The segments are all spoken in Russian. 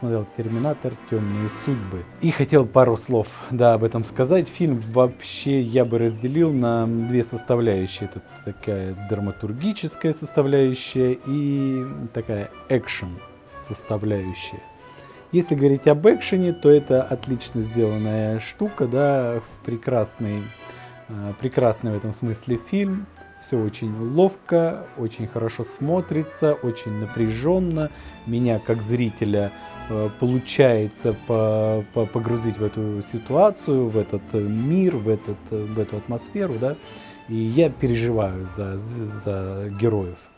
посмотрел «Терминатор. Темные судьбы». И хотел пару слов да, об этом сказать. Фильм вообще я бы разделил на две составляющие. Это такая драматургическая составляющая и такая экшен составляющая. Если говорить об экшене, то это отлично сделанная штука, да, прекрасный, э, прекрасный в этом смысле фильм. Все очень ловко, очень хорошо смотрится, очень напряженно. Меня как зрителя э, получается по, по, погрузить в эту ситуацию, в этот мир, в, этот, в эту атмосферу, да, и я переживаю за, за героев.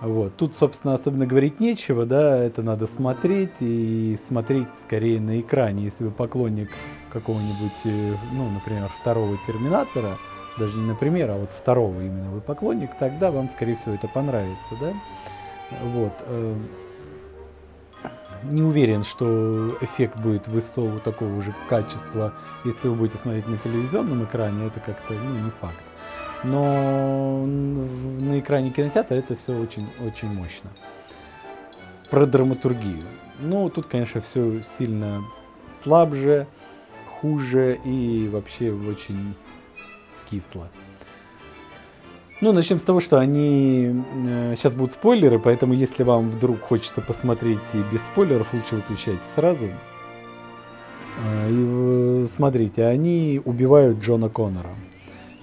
Вот. Тут, собственно, особенно говорить нечего, да, это надо смотреть и смотреть скорее на экране. Если вы поклонник какого-нибудь, э, ну, например, второго Терминатора, даже не например, а вот второго именно вы поклонник, тогда вам, скорее всего, это понравится, да. Вот. Э, не уверен, что эффект будет высокого такого же качества, если вы будете смотреть на телевизионном экране, это как-то, ну, не факт но на экране кинотеатра это все очень, очень мощно. Про драматургию. Ну, тут, конечно, все сильно слабже, хуже и вообще очень кисло. Ну, начнем с того, что они... Э, сейчас будут спойлеры, поэтому если вам вдруг хочется посмотреть и без спойлеров, лучше выключайте сразу. Э, и смотрите, они убивают Джона Коннора.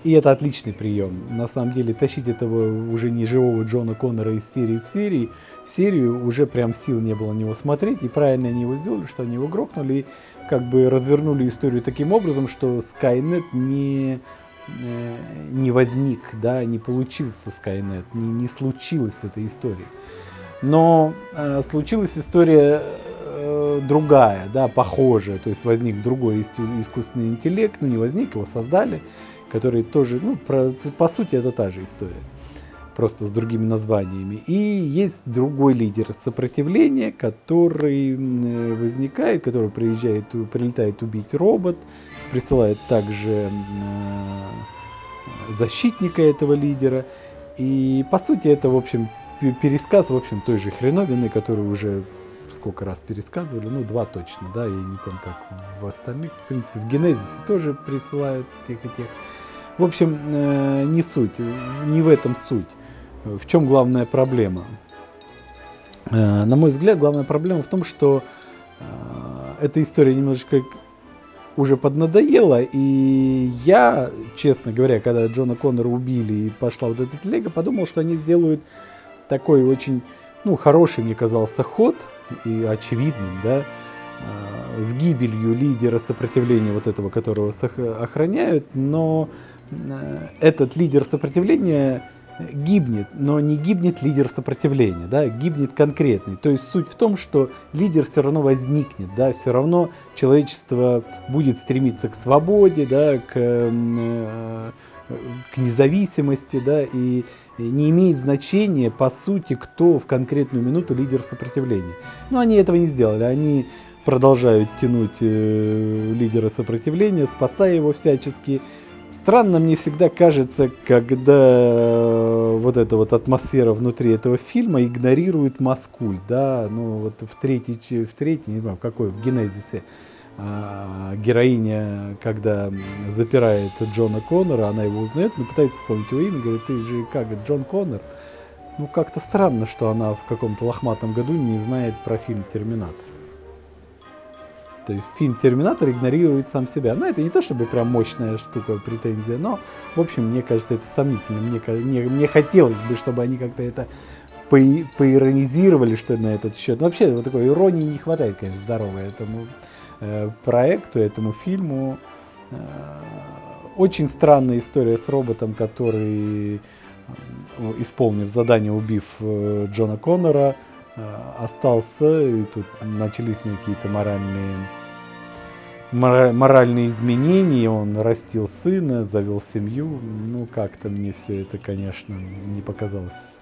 И это отличный прием. На самом деле, тащить этого уже не живого Джона Коннора из серии в серии, в серию уже прям сил не было на него смотреть. И правильно они его сделали, что они его грохнули и как бы развернули историю таким образом, что Skynet не, э, не возник, да, не получился Skynet, не, не случилась эта история. Но э, случилась история э, другая, да, похожая, то есть возник другой искусственный интеллект, ну не возник, его создали, который тоже, ну, про, по сути, это та же история, просто с другими названиями. И есть другой лидер сопротивления, который возникает, который приезжает, прилетает убить робот, присылает также защитника этого лидера. И по сути это, в общем, пересказ, в общем, той же хреновины, которую уже сколько раз пересказывали, ну, два точно, да, я не помню, как в остальных, в принципе, в Генезисе тоже присылают тех и тех. В общем, э, не суть, не в этом суть. В чем главная проблема? Э, на мой взгляд, главная проблема в том, что э, эта история немножечко уже поднадоела, и я, честно говоря, когда Джона Коннора убили и пошла вот эта телега, подумал, что они сделают такой очень, ну, хороший, мне казался, ход, и очевидным, да, с гибелью лидера сопротивления вот этого, которого охраняют, но Э, этот лидер сопротивления гибнет, но не гибнет лидер сопротивления, да, гибнет конкретный. То есть суть в том, что лидер все равно возникнет, да, все равно человечество будет стремиться к свободе, да, к, э, к независимости, да, и не имеет значения, по сути, кто в конкретную минуту лидер сопротивления. Но они этого не сделали, они продолжают тянуть э, лидера сопротивления, спасая его всячески, Странно мне всегда кажется, когда э, вот эта вот атмосфера внутри этого фильма игнорирует Маскуль, да, ну вот в третьей, в третьей, не знаю, в какой, в Генезисе, а, героиня, когда запирает Джона Коннора, она его узнает, но пытается вспомнить его имя, говорит, ты же как, Джон Коннор? Ну, как-то странно, что она в каком-то лохматом году не знает про фильм «Терминатор». То есть фильм «Терминатор» игнорирует сам себя. Но это не то чтобы прям мощная штука, претензия, но, в общем, мне кажется, это сомнительно. Мне, мне, мне хотелось бы, чтобы они как-то это по, поиронизировали, что на этот счет. Но вообще, вот такой иронии не хватает, конечно, здоровой этому э, проекту, этому фильму. Э, очень странная история с роботом, который, э, исполнив задание, убив э, Джона Коннора, остался, и тут начались какие-то моральные, моральные изменения, он растил сына, завел семью, ну как-то мне все это, конечно, не показалось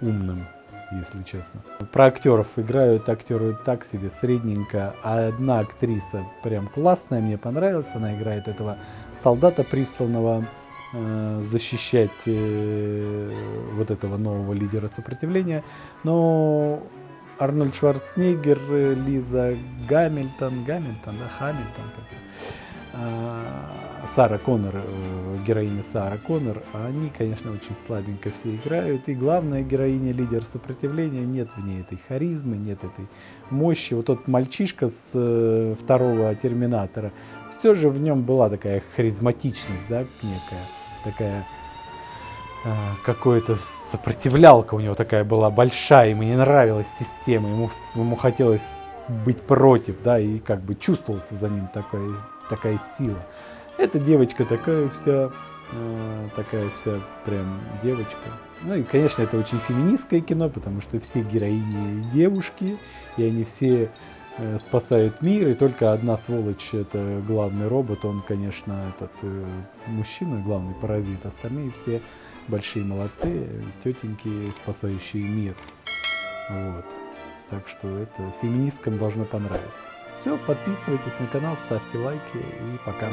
умным, если честно. Про актеров играют актеры так себе, средненько, а одна актриса прям классная, мне понравилась, она играет этого солдата присланного. Э, защищать э, вот этого нового лидера сопротивления. Но Арнольд Шварценеггер, э, Лиза Гамильтон, Гамильтон, да, Хамильтон, как а, Сара Коннор, э, героиня Сара Коннор, они, конечно, очень слабенько все играют. И главная героиня, лидер сопротивления, нет в ней этой харизмы, нет этой мощи. Вот тот мальчишка с э, второго Терминатора, все же в нем была такая харизматичность, да, некая, такая а, какое-то сопротивлялка у него такая была большая, ему не нравилась система, ему, ему хотелось быть против, да, и как бы чувствовался за ним такой такая сила. Эта девочка такая вся, э, такая вся прям девочка. Ну и, конечно, это очень феминистское кино, потому что все героини девушки, и они все э, спасают мир, и только одна сволочь, это главный робот, он, конечно, этот э, мужчина, главный паразит, остальные все большие молодцы, тетеньки, спасающие мир. Вот. Так что это феминисткам должно понравиться. Все, подписывайтесь на канал, ставьте лайки и пока.